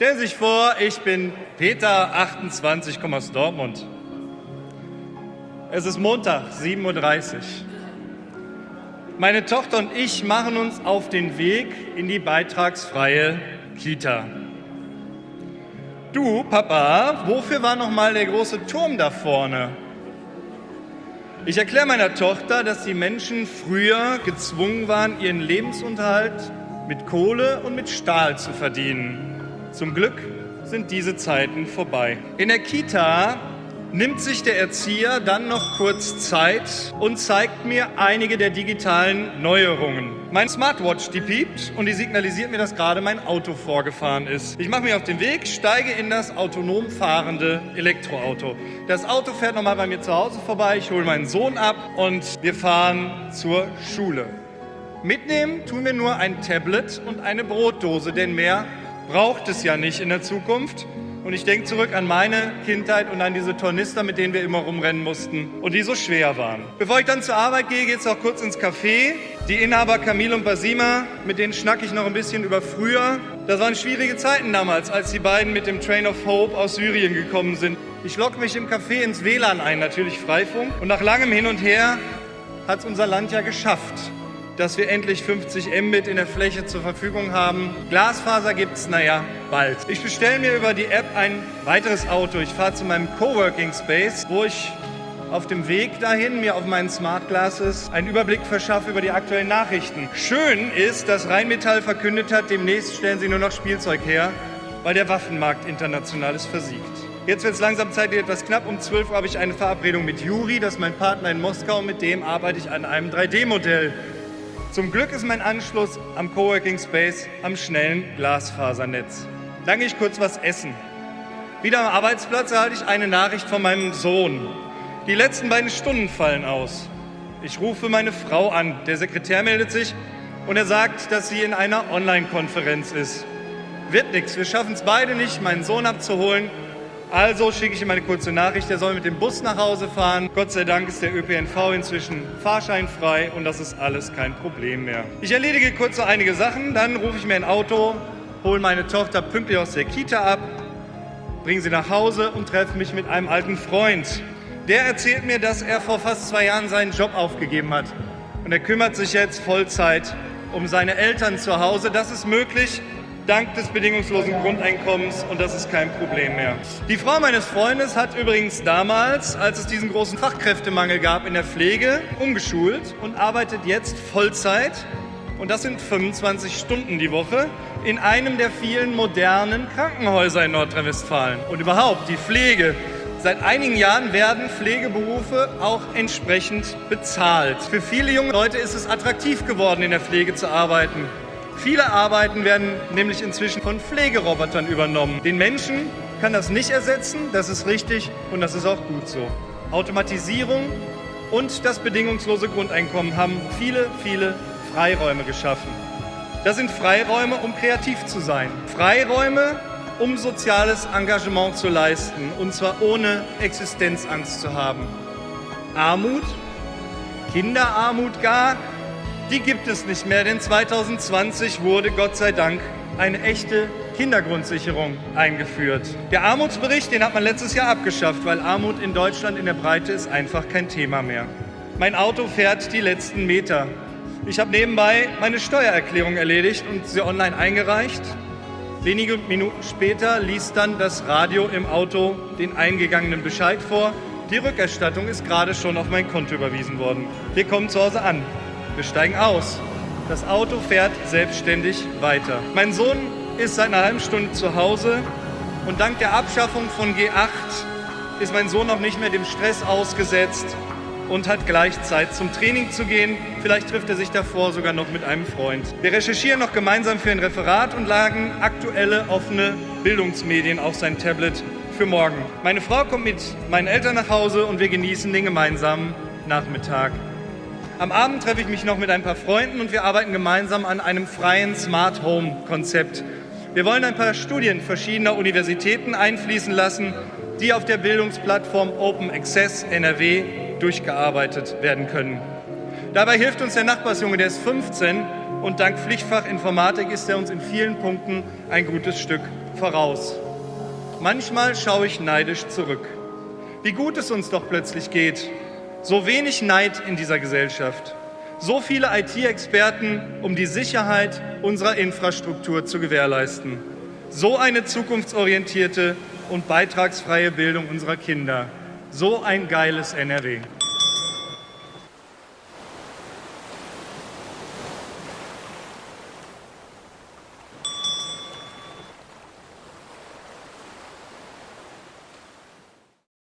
Stellen Sie sich vor, ich bin Peter, 28, komme aus Dortmund. Es ist Montag, 7.30 Uhr. Meine Tochter und ich machen uns auf den Weg in die beitragsfreie Kita. Du, Papa, wofür war noch mal der große Turm da vorne? Ich erkläre meiner Tochter, dass die Menschen früher gezwungen waren, ihren Lebensunterhalt mit Kohle und mit Stahl zu verdienen. Zum Glück sind diese Zeiten vorbei. In der Kita nimmt sich der Erzieher dann noch kurz Zeit und zeigt mir einige der digitalen Neuerungen. Mein Smartwatch, die piept und die signalisiert mir, dass gerade mein Auto vorgefahren ist. Ich mache mich auf den Weg, steige in das autonom fahrende Elektroauto. Das Auto fährt nochmal bei mir zu Hause vorbei, ich hole meinen Sohn ab und wir fahren zur Schule. Mitnehmen tun wir nur ein Tablet und eine Brotdose, denn mehr braucht es ja nicht in der Zukunft. Und ich denke zurück an meine Kindheit und an diese Tornister, mit denen wir immer rumrennen mussten und die so schwer waren. Bevor ich dann zur Arbeit gehe, geht es auch kurz ins Café. Die Inhaber Camille und Basima, mit denen schnacke ich noch ein bisschen über früher. Das waren schwierige Zeiten damals, als die beiden mit dem Train of Hope aus Syrien gekommen sind. Ich locke mich im Café ins WLAN ein, natürlich Freifunk. Und nach langem Hin und Her hat es unser Land ja geschafft dass wir endlich 50 Mbit in der Fläche zur Verfügung haben. Glasfaser gibt es, naja, bald. Ich bestelle mir über die App ein weiteres Auto. Ich fahre zu meinem Coworking Space, wo ich auf dem Weg dahin mir auf meinen Smart Glasses einen Überblick verschaffe über die aktuellen Nachrichten. Schön ist, dass Rheinmetall verkündet hat, demnächst stellen sie nur noch Spielzeug her, weil der Waffenmarkt international ist versiegt. Jetzt wird es langsam zeitlich etwas knapp. Um 12 Uhr habe ich eine Verabredung mit Juri, das ist mein Partner in Moskau. Mit dem arbeite ich an einem 3D-Modell. Zum Glück ist mein Anschluss am Coworking Space am schnellen Glasfasernetz. Dann gehe ich kurz was essen. Wieder am Arbeitsplatz erhalte ich eine Nachricht von meinem Sohn. Die letzten beiden Stunden fallen aus. Ich rufe meine Frau an. Der Sekretär meldet sich und er sagt, dass sie in einer Online-Konferenz ist. Wird nichts. Wir schaffen es beide nicht, meinen Sohn abzuholen also schicke ich ihm eine kurze Nachricht, er soll mit dem Bus nach Hause fahren. Gott sei Dank ist der ÖPNV inzwischen fahrscheinfrei und das ist alles kein Problem mehr. Ich erledige kurz noch einige Sachen, dann rufe ich mir ein Auto, hole meine Tochter pünktlich aus der Kita ab, bringe sie nach Hause und treffe mich mit einem alten Freund. Der erzählt mir, dass er vor fast zwei Jahren seinen Job aufgegeben hat. Und er kümmert sich jetzt Vollzeit um seine Eltern zu Hause. Das ist möglich, dank des bedingungslosen Grundeinkommens und das ist kein Problem mehr. Die Frau meines Freundes hat übrigens damals, als es diesen großen Fachkräftemangel gab in der Pflege, umgeschult und arbeitet jetzt Vollzeit und das sind 25 Stunden die Woche in einem der vielen modernen Krankenhäuser in Nordrhein-Westfalen. Und überhaupt die Pflege. Seit einigen Jahren werden Pflegeberufe auch entsprechend bezahlt. Für viele junge Leute ist es attraktiv geworden, in der Pflege zu arbeiten. Viele Arbeiten werden nämlich inzwischen von Pflegerobotern übernommen. Den Menschen kann das nicht ersetzen, das ist richtig und das ist auch gut so. Automatisierung und das bedingungslose Grundeinkommen haben viele, viele Freiräume geschaffen. Das sind Freiräume, um kreativ zu sein. Freiräume, um soziales Engagement zu leisten, und zwar ohne Existenzangst zu haben. Armut, Kinderarmut gar, die gibt es nicht mehr, denn 2020 wurde Gott sei Dank eine echte Kindergrundsicherung eingeführt. Der Armutsbericht, den hat man letztes Jahr abgeschafft, weil Armut in Deutschland in der Breite ist einfach kein Thema mehr. Mein Auto fährt die letzten Meter. Ich habe nebenbei meine Steuererklärung erledigt und sie online eingereicht. Wenige Minuten später liest dann das Radio im Auto den eingegangenen Bescheid vor. Die Rückerstattung ist gerade schon auf mein Konto überwiesen worden. Wir kommen zu Hause an. Wir steigen aus. Das Auto fährt selbstständig weiter. Mein Sohn ist seit einer halben Stunde zu Hause und dank der Abschaffung von G8 ist mein Sohn noch nicht mehr dem Stress ausgesetzt und hat gleich Zeit zum Training zu gehen. Vielleicht trifft er sich davor sogar noch mit einem Freund. Wir recherchieren noch gemeinsam für ein Referat und lagen aktuelle offene Bildungsmedien auf sein Tablet für morgen. Meine Frau kommt mit meinen Eltern nach Hause und wir genießen den gemeinsamen Nachmittag. Am Abend treffe ich mich noch mit ein paar Freunden und wir arbeiten gemeinsam an einem freien Smart Home Konzept. Wir wollen ein paar Studien verschiedener Universitäten einfließen lassen, die auf der Bildungsplattform Open Access NRW durchgearbeitet werden können. Dabei hilft uns der Nachbarsjunge, der ist 15 und dank Pflichtfach Informatik ist er uns in vielen Punkten ein gutes Stück voraus. Manchmal schaue ich neidisch zurück. Wie gut es uns doch plötzlich geht. So wenig Neid in dieser Gesellschaft. So viele IT-Experten, um die Sicherheit unserer Infrastruktur zu gewährleisten. So eine zukunftsorientierte und beitragsfreie Bildung unserer Kinder. So ein geiles NRW.